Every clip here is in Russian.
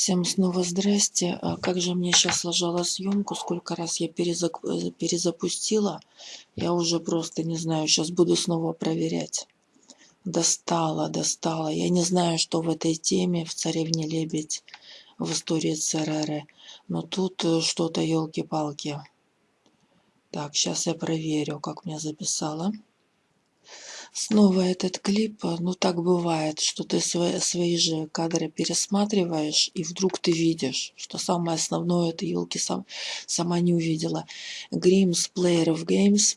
Всем снова здрасте. А как же мне сейчас ложала съемку, сколько раз я э, перезапустила, я уже просто не знаю, сейчас буду снова проверять. Достала, достала. Я не знаю, что в этой теме, в «Царевне лебедь», в истории ЦРР, но тут э, что-то, елки-палки. Так, сейчас я проверю, как мне записала. Снова этот клип, э, ну так бывает, что ты свои, свои же кадры пересматриваешь, и вдруг ты видишь, что самое основное ты елки сам, сама не увидела. Grims Player of Games,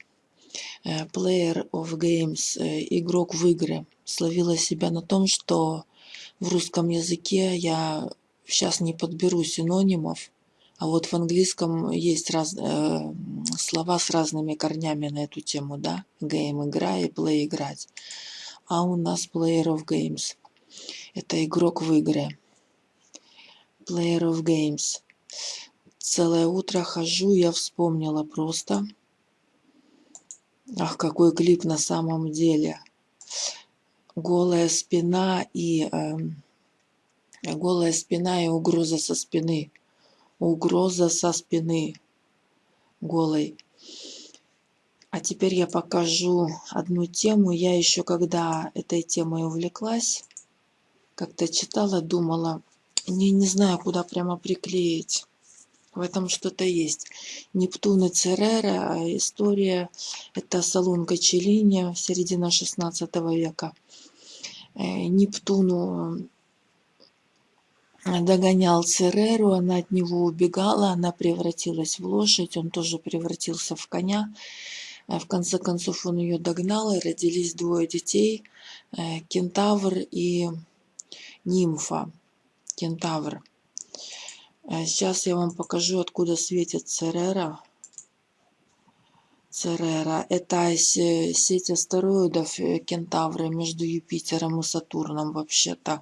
э, Player of Games, э, игрок в игры, словила себя на том, что в русском языке я сейчас не подберу синонимов, а вот в английском есть раз, э, слова с разными корнями на эту тему, да? Game – игра и play – играть. А у нас player of games. Это игрок в игры. Player of games. Целое утро хожу, я вспомнила просто. Ах, какой клип на самом деле. Голая спина и... Э, голая спина и угроза со спины угроза со спины голой. А теперь я покажу одну тему. Я еще когда этой темой увлеклась, как-то читала, думала, не, не знаю, куда прямо приклеить. В этом что-то есть. Нептун и Церера, а история, это Салунка Челини, середина 16 века. Э, Нептуну догонял Цереру, она от него убегала, она превратилась в лошадь, он тоже превратился в коня. Э, в конце концов он ее догнал, и родились двое детей, э, кентавр и нимфа. Кентавр. Э, сейчас я вам покажу, откуда светит Церера. Церера. Это сеть астероидов э, Кентавры между Юпитером и Сатурном вообще-то.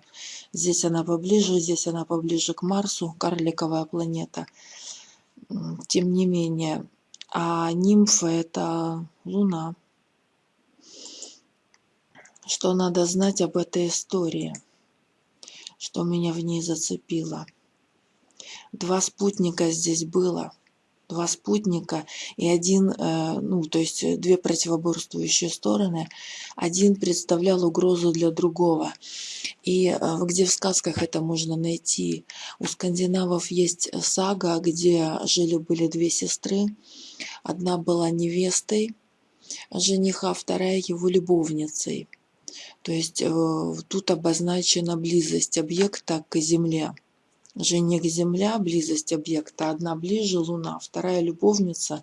Здесь она поближе, здесь она поближе к Марсу, карликовая планета. Тем не менее. А нимфа это Луна. Что надо знать об этой истории? Что меня в ней зацепило? Два спутника здесь было – два спутника и один, э, ну, то есть э, две противоборствующие стороны, один представлял угрозу для другого. И э, где в сказках это можно найти? У скандинавов есть сага, где жили-были две сестры. Одна была невестой жениха, вторая его любовницей. То есть тут обозначена близость объекта к Земле. Жених Земля, близость объекта, одна ближе Луна, вторая любовница,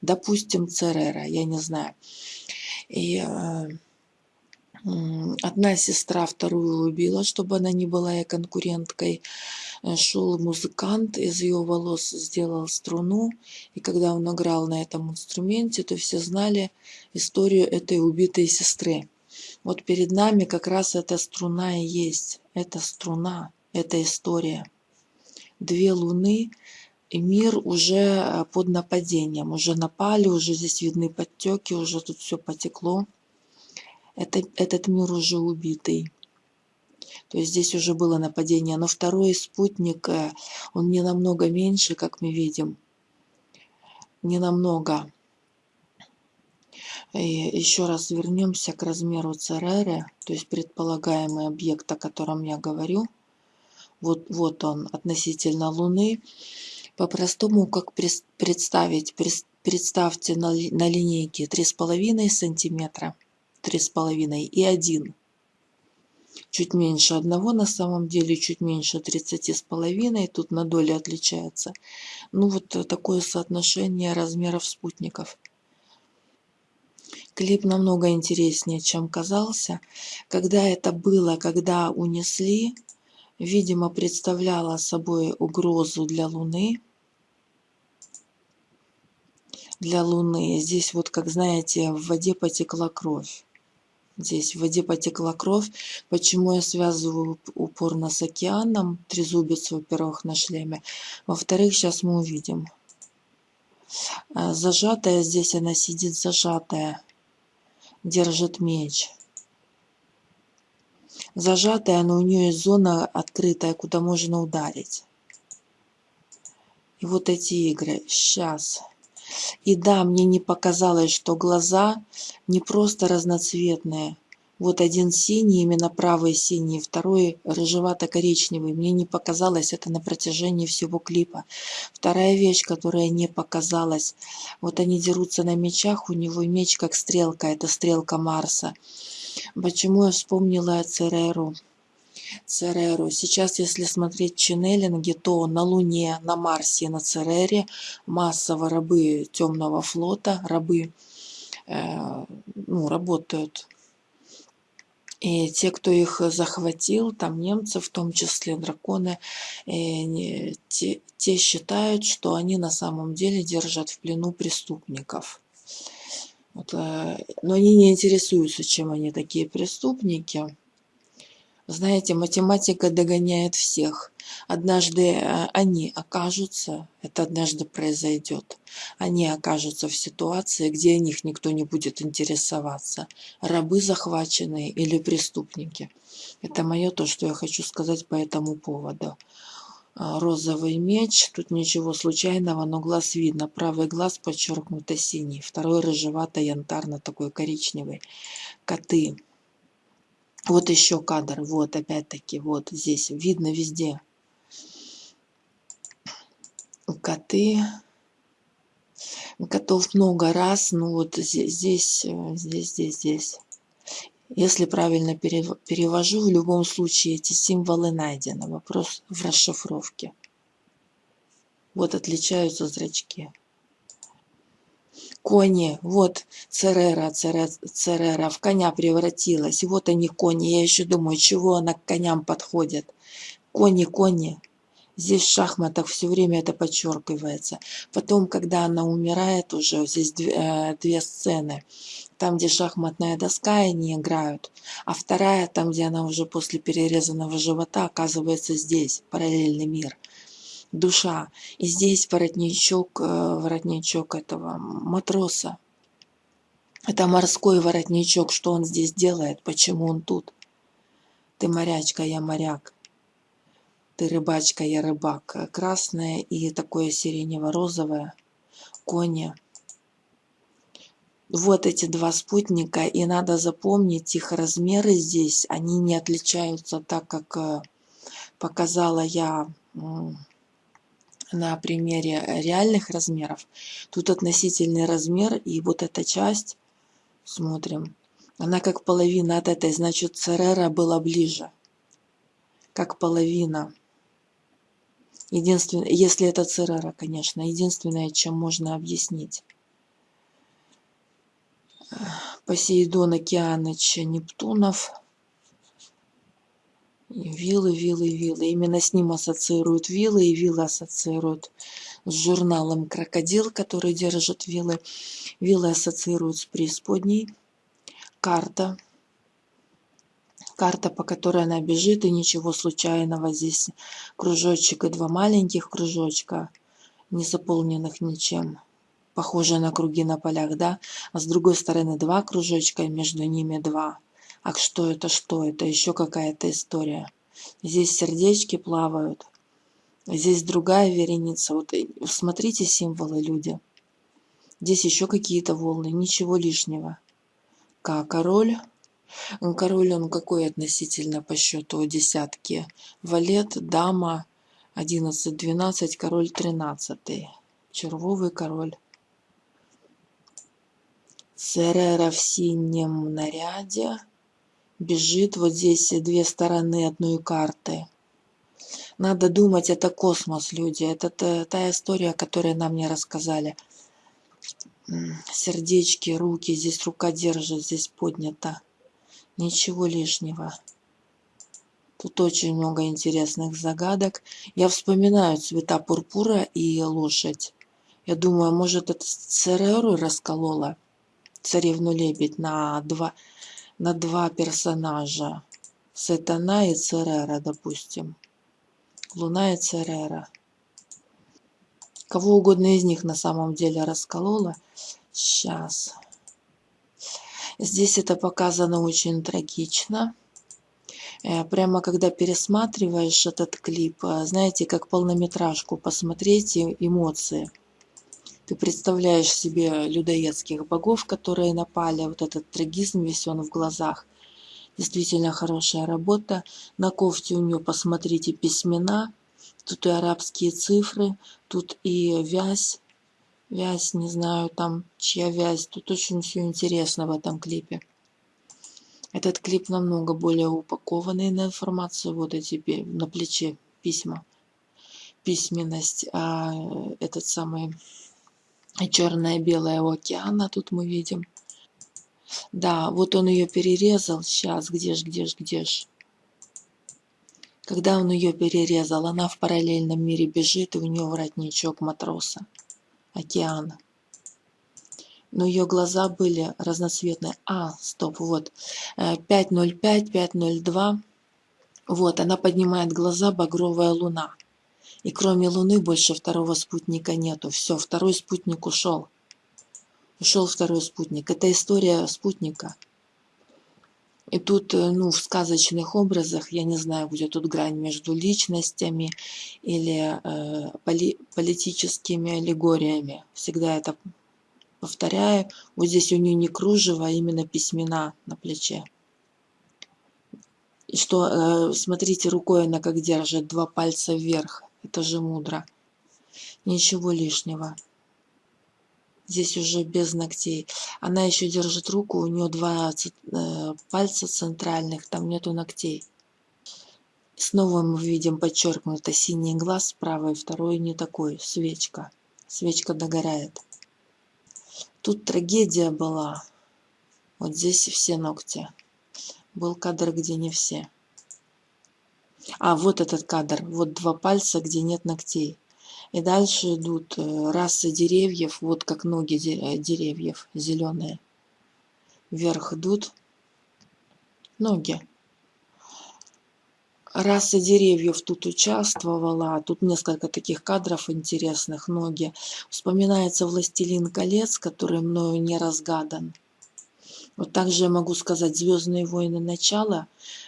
допустим, Церера, я не знаю. И э, одна сестра вторую убила, чтобы она не была ей конкуренткой. Э, шел музыкант, из ее волос сделал струну, и когда он играл на этом инструменте, то все знали историю этой убитой сестры. Вот перед нами как раз эта струна и есть. Это струна, это история две луны, и мир уже э, под нападением. Уже напали, уже здесь видны подтеки, уже тут все потекло. Это, этот мир уже убитый. То есть здесь уже было нападение. Но второй спутник, э, он не намного меньше, как мы видим. Не намного. И еще раз вернемся к размеру Цереры, то есть предполагаемый объект, о котором я говорю – вот, вот он относительно Луны. По-простому, как представить? Представьте на, на линейке 3,5 сантиметра, 3,5 и 1. Чуть меньше одного, на самом деле чуть меньше 30,5, тут на доли отличается. Ну вот такое соотношение размеров спутников. Клип намного интереснее, чем казался. Когда это было, когда унесли, видимо, представляла собой угрозу для Луны. Для Луны. Здесь вот, как знаете, в воде потекла кровь. Здесь в воде потекла кровь. Почему я связываю упорно с океаном? Трезубец, во-первых, на шлеме. Во-вторых, сейчас мы увидим. А, зажатая здесь, она сидит зажатая. Держит меч. Зажатая, но у нее есть зона открытая, куда можно ударить. И вот эти игры. Сейчас. И да, мне не показалось, что глаза не просто разноцветные. Вот один синий, именно правый синий, второй рыжевато-коричневый. Мне не показалось это на протяжении всего клипа. Вторая вещь, которая не показалась. Вот они дерутся на мечах, у него меч как стрелка, это стрелка Марса. Почему я вспомнила Цереру? Цереру. Сейчас, если смотреть ченнелинги, то на Луне, на Марсе, на Церере массово рабы темного флота, рабы э, ну, работают. И те, кто их захватил, там немцы, в том числе драконы, э, те, те считают, что они на самом деле держат в плену преступников. Вот, э, но они не интересуются, чем они такие преступники. Знаете, математика догоняет всех. Однажды э, они окажутся, это однажды произойдет, они окажутся в ситуации, где о них никто не будет интересоваться. Рабы захваченные или преступники. Это мое то, что я хочу сказать по этому поводу. А, розовый меч, тут ничего случайного, но глаз видно. Правый глаз подчеркнуто синий, второй рыжевато-янтарно такой коричневый. Коты вот еще кадр, вот опять-таки, вот здесь, видно везде. Коты. Котов много раз, ну вот здесь, здесь, э, здесь, здесь, здесь. Если правильно перевожу, в любом случае эти символы найдены. Вопрос в расшифровке. Вот отличаются зрачки кони, вот Церера, Церера, в коня превратилась. И вот они кони. Я еще думаю, чего она к коням подходит. Кони, кони. Здесь в шахматах все время это подчеркивается. Потом, когда она умирает уже, здесь две, э, две сцены. Там, где шахматная доска, они играют. А вторая, там, где она уже после перерезанного живота, оказывается здесь, параллельный мир душа. И здесь воротничок, э, воротничок этого матроса. Это морской воротничок. Что он здесь делает? Почему он тут? Ты морячка, я моряк. Ты рыбачка, я рыбак. Красное и такое сиренево-розовое. Кони. Вот эти два спутника. И надо запомнить, их размеры здесь, они не отличаются так, как э, показала я на примере реальных размеров. Тут относительный размер, и вот эта часть, смотрим, она как половина от этой, значит, Церера была ближе. Как половина. Единственное, если это Церера, конечно, единственное, чем можно объяснить. Посейдон, Океаныч, Нептунов – Виллы, виллы, виллы. Именно с ним ассоциируют виллы, и виллы ассоциируют с журналом «Крокодил», который держит виллы. Виллы ассоциируют с преисподней. Карта. Карта, по которой она бежит, и ничего случайного. Здесь кружочек и два маленьких кружочка, не заполненных ничем. Похоже на круги на полях, да? А с другой стороны два кружочка, и между ними два а что это, что это, еще какая-то история. Здесь сердечки плавают, здесь другая вереница. Вот э, смотрите символы, люди. Здесь еще какие-то волны, ничего лишнего. К, король. Король он какой относительно по счету десятки? Валет, дама, 11-12, король 13. Червовый король. Церера в синем наряде бежит вот здесь две стороны одной карты. Надо думать, это космос, люди. Это та, та история, которую нам не рассказали. Сердечки, руки, здесь рука держит, здесь поднята. Ничего лишнего. Тут очень много интересных загадок. Я вспоминаю цвета пурпура и лошадь. Я думаю, может, это Цереру расколола, царевну-лебедь, на два, на два персонажа. Сатана и Церера, допустим. Луна и Церера. Кого угодно из них на самом деле расколола. Сейчас. Здесь это показано очень трагично. Э, прямо когда пересматриваешь этот клип, э, знаете, как полнометражку посмотреть эмоции. Ты представляешь себе людоедских богов, которые напали, вот этот трагизм весь он в глазах. Действительно хорошая работа. На кофте у нее, посмотрите, письмена. Тут и арабские цифры, тут и вязь. Вязь, не знаю, там чья вязь. Тут очень все интересно в этом клипе. Этот клип намного более упакованный на информацию. Вот эти на плече письма. Письменность. А этот самый черное-белое океана тут мы видим. Да, вот он ее перерезал. Сейчас, где ж, где ж, где ж. Когда он ее перерезал, она в параллельном мире бежит, и у нее воротничок матроса. Океана. Но ее глаза были разноцветные. А, стоп, вот. 505, э, 502. Вот, она поднимает глаза, багровая луна. И кроме Луны больше второго спутника нету. Все, второй спутник ушел. Ушел второй спутник. Это история спутника. И тут, э, ну, в сказочных образах, я не знаю, где тут грань между личностями или э, поли политическими аллегориями. Всегда это повторяю. Вот здесь у нее не кружево, а именно письмена на плече. И что, э, смотрите, рукой она как держит, два пальца вверх. Это же мудро. Ничего лишнего. Здесь уже без ногтей. Она еще держит руку, у нее два э, пальца центральных, там нету ногтей. Снова мы видим подчеркнуто синий глаз правый, второй не такой, свечка. Свечка догорает. Тут трагедия была. Вот здесь все ногти. Был кадр, где не все. А, вот этот кадр. Вот два пальца, где нет ногтей. И дальше идут э, расы деревьев, вот как ноги э, деревьев, зеленые. Вверх идут ноги. Раса деревьев тут участвовала. Тут несколько таких кадров интересных. Ноги. Вспоминается «Властелин колец», который мною не разгадан. Вот также я могу сказать «Звездные войны. Начало»,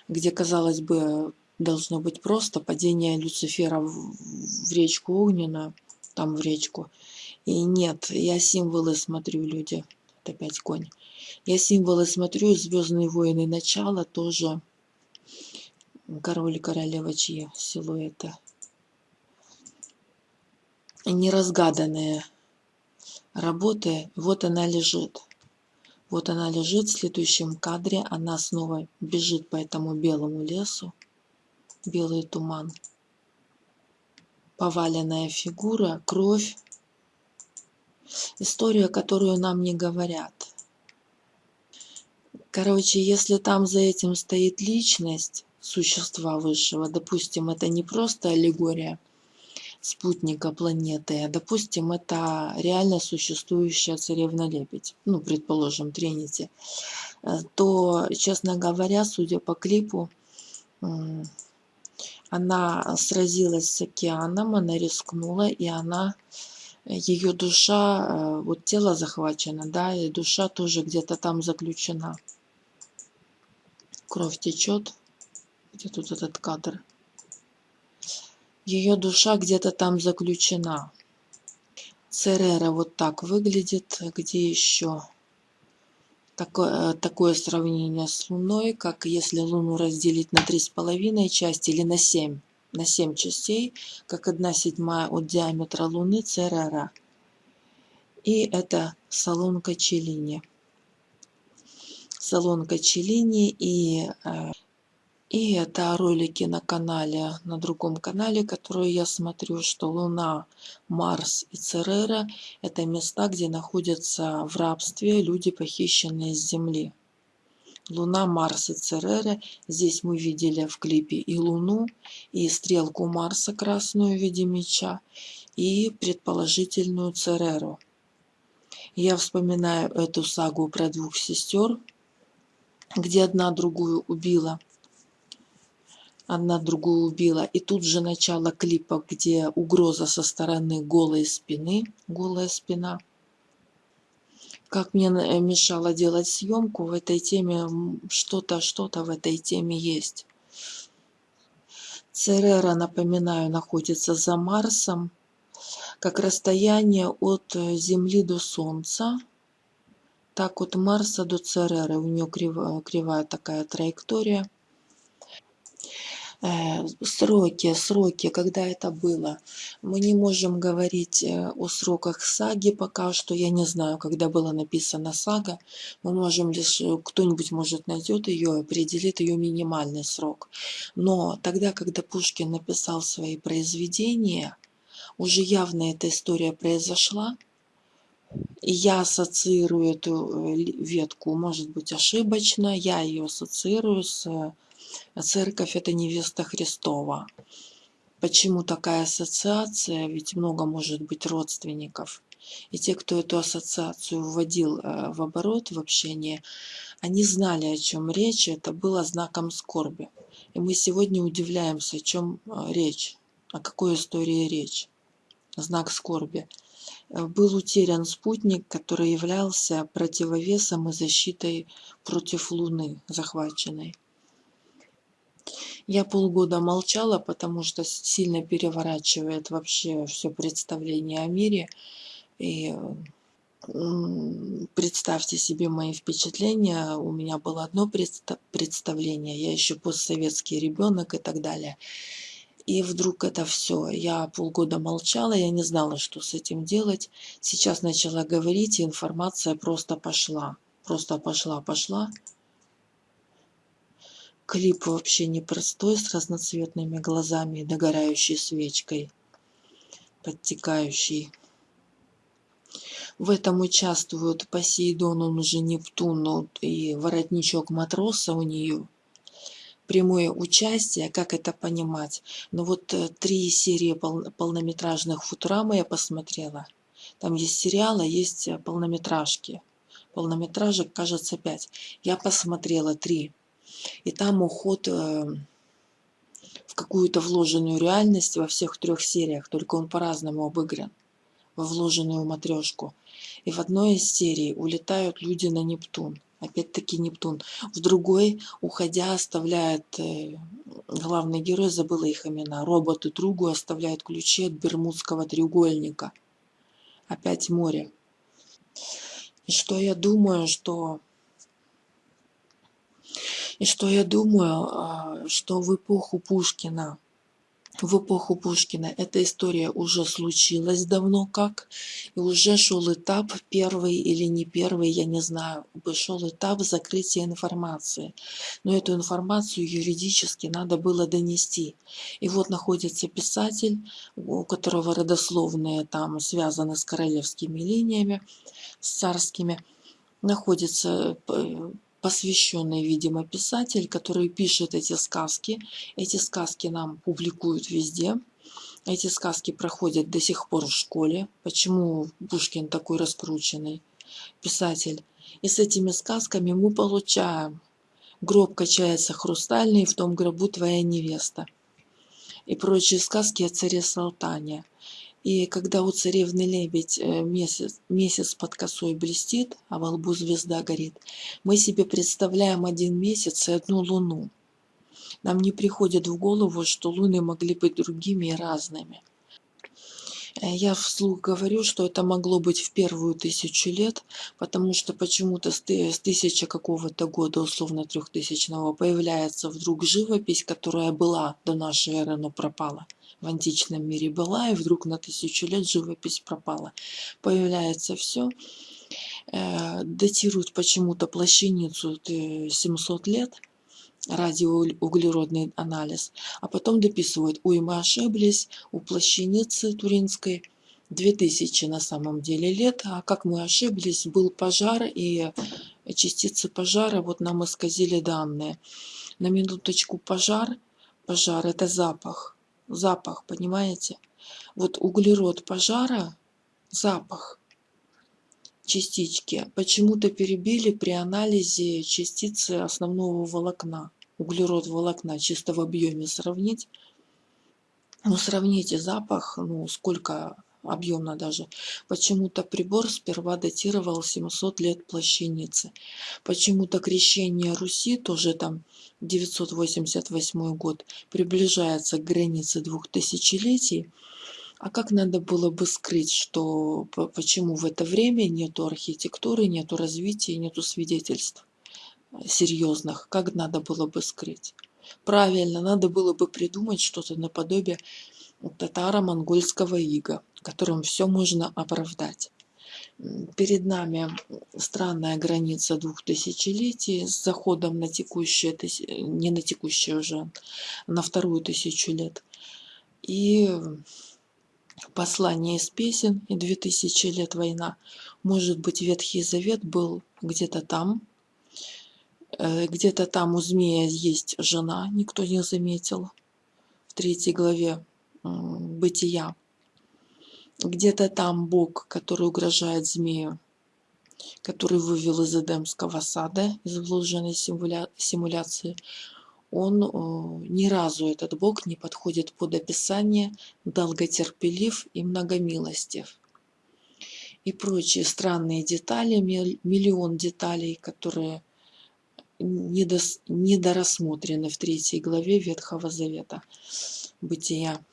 где, казалось бы, должно быть просто падение Люцифера в, речку огненную, там в речку. И нет, я символы смотрю, люди. Это опять конь. Я символы смотрю, Звездные войны начало тоже. Король и королева чьи силуэты. Неразгаданные работы. Вот она лежит. Вот она лежит в следующем кадре. Она снова бежит по этому белому лесу белый туман. Поваленная фигура, кровь. История, которую нам не говорят. Короче, если там за этим стоит личность существа высшего, допустим, это не просто аллегория спутника планеты, а, допустим, это реально существующая царевна-лебедь, ну, предположим, Тринити, э, то, честно говоря, судя по клипу, она сразилась с океаном, она рискнула, и она, ее душа, э, вот тело захвачено, да, и душа тоже где-то там заключена. Кровь течет. Где тут этот кадр? Ее душа где-то там заключена. Церера вот так выглядит. Где еще? Такое, э, такое сравнение с Луной, как если Луну разделить на три с половиной части или на семь, на семь частей, как одна седьмая от диаметра Луны Церера. И это салонка Челини. Салонка Челини и э, и это ролики на канале, на другом канале, который я смотрю, что Луна, Марс и Церера – это места, где находятся в рабстве люди, похищенные с Земли. Луна, Марс и Церера. Здесь мы видели в клипе и Луну, и стрелку Марса красную в виде меча, и предположительную Цереру. Я вспоминаю эту сагу про двух сестер, где одна другую убила – одна другую убила. И тут же начало клипа, где угроза со стороны голой спины, голая спина. Как мне э, мешало делать съемку в этой теме, что-то, что-то в этой теме есть. Церера, напоминаю, находится за Марсом, как расстояние от э, Земли до Солнца, так от Марса до Цереры. У нее кривая, кривая такая траектория. Э, сроки, сроки, когда это было. Мы не можем говорить э, о сроках саги пока что. Я не знаю, когда была написана сага. Мы можем лишь, э, кто-нибудь может найдет ее, определит ее минимальный срок. Но тогда, когда Пушкин написал свои произведения, уже явно эта история произошла, и я ассоциирую эту ветку, может быть, ошибочно, я ее ассоциирую с Церковь – это невеста Христова. Почему такая ассоциация? Ведь много может быть родственников. И те, кто эту ассоциацию вводил э, в оборот, в общение, они знали, о чем речь, это было знаком скорби. И мы сегодня удивляемся, о чем э, речь, о какой истории речь. Знак скорби. Э, был утерян спутник, который являлся противовесом и защитой против Луны захваченной. Я полгода молчала, потому что сильно переворачивает вообще все представление о мире. И представьте себе мои впечатления. У меня было одно представление, я еще постсоветский ребенок и так далее. И вдруг это все. Я полгода молчала, я не знала, что с этим делать. Сейчас начала говорить, и информация просто пошла. Просто пошла, пошла. Клип вообще непростой, с разноцветными глазами и догорающей свечкой, подтекающей. В этом участвуют Посейдон, он уже Нептун, и воротничок матроса у нее. Прямое участие, как это понимать? Ну вот э, три серии пол, полнометражных Футурамы я посмотрела. Там есть сериалы, есть э, полнометражки. Полнометражек, кажется, пять. Я посмотрела три и там уход э, в какую-то вложенную реальность во всех трех сериях, только он по-разному обыгран, во вложенную матрешку. И в одной из серий улетают люди на Нептун, опять-таки Нептун. В другой, уходя, оставляет э, главный герой, забыла их имена, роботы другу оставляют ключи от Бермудского треугольника. Опять море. И что я думаю, что и что я думаю, а, что в эпоху Пушкина, в эпоху Пушкина эта история уже случилась давно как, и уже шел этап, первый или не первый, я не знаю, шел этап закрытия информации. Но эту информацию юридически надо было донести. И вот находится писатель, у которого родословные там связаны с королевскими линиями, с царскими, находится э, посвященный, видимо, писатель, который пишет эти сказки. Эти сказки нам публикуют везде. Эти сказки проходят до сих пор в школе. Почему Пушкин такой раскрученный писатель? И с этими сказками мы получаем «Гроб качается хрустальный, в том гробу твоя невеста» и прочие сказки о царе Салтане. И когда у царевны лебедь э, месяц, месяц под косой блестит, а во лбу звезда горит, мы себе представляем один месяц и одну луну. Нам не приходит в голову, что луны могли быть другими и разными. Э, я вслух говорю, что это могло быть в первую тысячу лет, потому что почему-то с тысячи какого-то года, условно трехтысячного, появляется вдруг живопись, которая была до нашей эры, но пропала. В античном мире была, и вдруг на тысячу лет живопись пропала. Появляется все, э, датируют почему-то плащаницу 700 лет, радиоуглеродный анализ, а потом дописывают, ой, мы ошиблись, у плащаницы туринской 2000 на самом деле лет, а как мы ошиблись, был пожар, и частицы пожара, вот нам исказили данные. На минуточку пожар, пожар это запах, запах, понимаете? Вот углерод пожара, запах частички почему-то перебили при анализе частицы основного волокна. Углерод волокна чисто в объеме сравнить. Ну, сравните запах, ну, сколько объемно даже. Почему-то прибор сперва датировал 700 лет плащаницы. Почему-то крещение Руси, тоже там 988 год, приближается к границе двух тысячелетий. А как надо было бы скрыть, что почему в это время нету архитектуры, нету развития, нету свидетельств серьезных? Как надо было бы скрыть? Правильно, надо было бы придумать что-то наподобие татаро-монгольского ига, которым все можно оправдать. Перед нами странная граница двух тысячелетий с заходом на текущее, не на текущее уже, на вторую тысячу лет. И послание из песен и две тысячи лет война. Может быть, Ветхий Завет был где-то там, э, где-то там у змея есть жена, никто не заметил. В третьей главе бытия. Где-то там Бог, который угрожает змею, который вывел из Эдемского сада, из вложенной симуля... симуляции, он э, ни разу, этот Бог, не подходит под описание долготерпелив и многомилостив. И прочие странные детали, миллион деталей, которые недос, недорассмотрены в третьей главе Ветхого Завета, Бытия.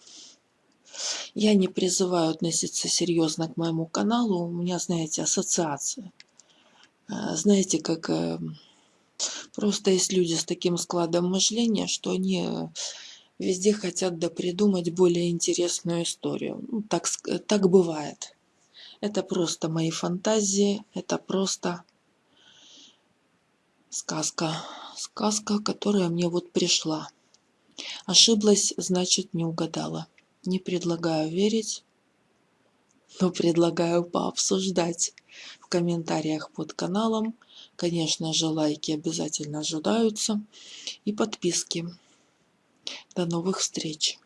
Я не призываю относиться серьезно к моему каналу, у меня, знаете, ассоциация. Э, знаете, как э, просто есть люди с таким складом мышления, что они везде хотят да придумать более интересную историю. Ну, так, так бывает. Это просто мои фантазии, это просто сказка. Сказка, которая мне вот пришла. Ошиблась, значит, не угадала. Не предлагаю верить, но предлагаю пообсуждать в комментариях под каналом. Конечно же, лайки обязательно ожидаются и подписки. До новых встреч!